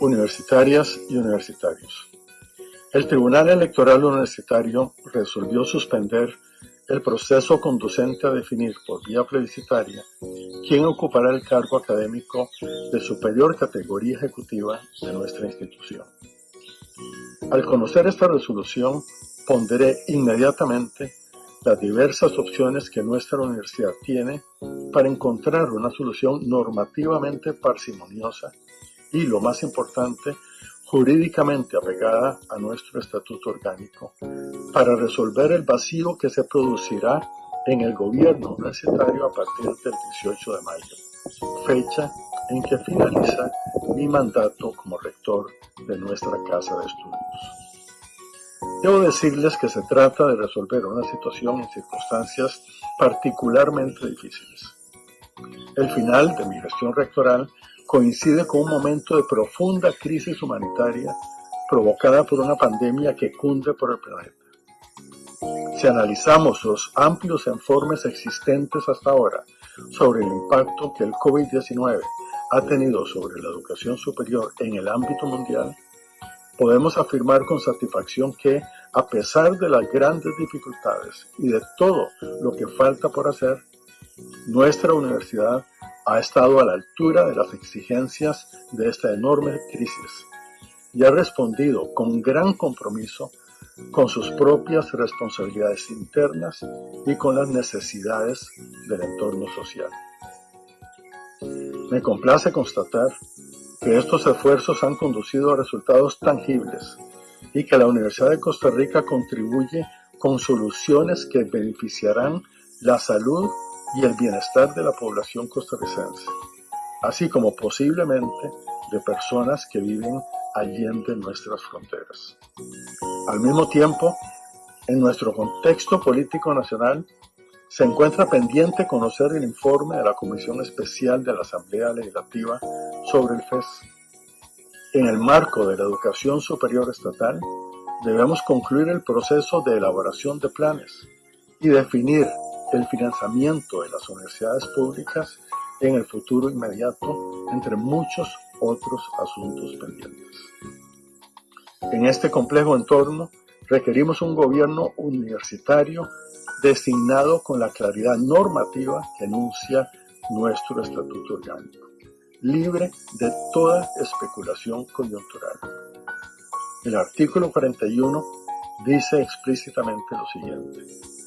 Universitarias y universitarios. El Tribunal Electoral Universitario resolvió suspender el proceso conducente a definir por vía plebiscitaria quién ocupará el cargo académico de superior categoría ejecutiva de nuestra institución. Al conocer esta resolución, ponderé inmediatamente las diversas opciones que nuestra universidad tiene para encontrar una solución normativamente parsimoniosa y, lo más importante, jurídicamente apegada a nuestro estatuto orgánico para resolver el vacío que se producirá en el gobierno universitario a partir del 18 de mayo, fecha en que finaliza mi mandato como rector de nuestra casa de estudios. Debo decirles que se trata de resolver una situación en circunstancias particularmente difíciles. El final de mi gestión rectoral coincide con un momento de profunda crisis humanitaria provocada por una pandemia que cunde por el planeta. Si analizamos los amplios informes existentes hasta ahora sobre el impacto que el COVID-19 ha tenido sobre la educación superior en el ámbito mundial, podemos afirmar con satisfacción que, a pesar de las grandes dificultades y de todo lo que falta por hacer, nuestra universidad ha estado a la altura de las exigencias de esta enorme crisis y ha respondido con gran compromiso con sus propias responsabilidades internas y con las necesidades del entorno social. Me complace constatar que estos esfuerzos han conducido a resultados tangibles y que la Universidad de Costa Rica contribuye con soluciones que beneficiarán la salud y el bienestar de la población costarricense, así como posiblemente de personas que viven allende nuestras fronteras. Al mismo tiempo, en nuestro contexto político nacional, se encuentra pendiente conocer el informe de la Comisión Especial de la Asamblea Legislativa sobre el FES. En el marco de la educación superior estatal, debemos concluir el proceso de elaboración de planes y definir el financiamiento de las universidades públicas en el futuro inmediato, entre muchos otros asuntos pendientes. En este complejo entorno, requerimos un gobierno universitario designado con la claridad normativa que enuncia nuestro estatuto orgánico, libre de toda especulación coyuntural. El artículo 41 dice explícitamente lo siguiente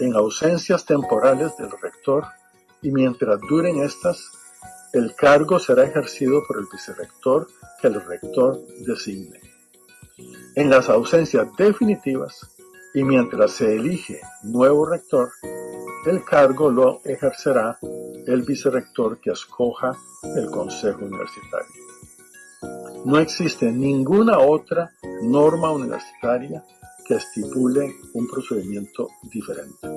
en ausencias temporales del rector y mientras duren estas, el cargo será ejercido por el vicerrector que el rector designe. En las ausencias definitivas y mientras se elige nuevo rector, el cargo lo ejercerá el vicerrector que escoja el Consejo Universitario. No existe ninguna otra norma universitaria que estipule un procedimiento diferente.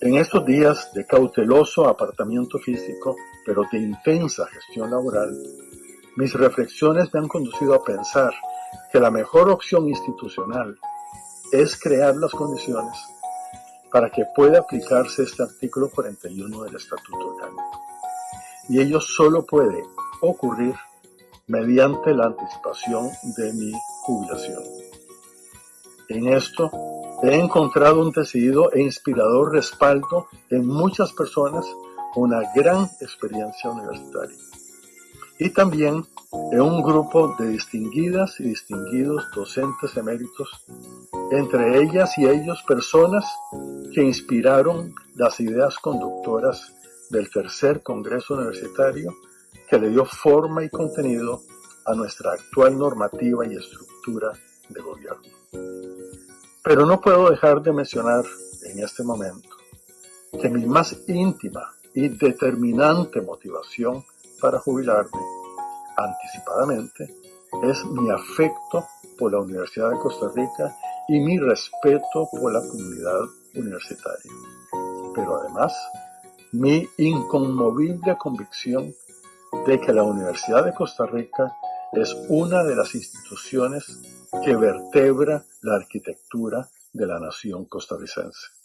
En estos días de cauteloso apartamiento físico, pero de intensa gestión laboral, mis reflexiones me han conducido a pensar que la mejor opción institucional es crear las condiciones para que pueda aplicarse este artículo 41 del Estatuto Orgánico. Y ello solo puede ocurrir mediante la anticipación de mi jubilación. En esto he encontrado un decidido e inspirador respaldo en muchas personas con una gran experiencia universitaria. Y también en un grupo de distinguidas y distinguidos docentes eméritos, entre ellas y ellos personas que inspiraron las ideas conductoras del tercer Congreso Universitario que le dio forma y contenido a nuestra actual normativa y estructura de gobierno. Pero no puedo dejar de mencionar en este momento que mi más íntima y determinante motivación para jubilarme anticipadamente es mi afecto por la Universidad de Costa Rica y mi respeto por la comunidad universitaria. Pero además, mi inconmovible convicción de que la Universidad de Costa Rica es una de las instituciones que vertebra la arquitectura de la nación costarricense.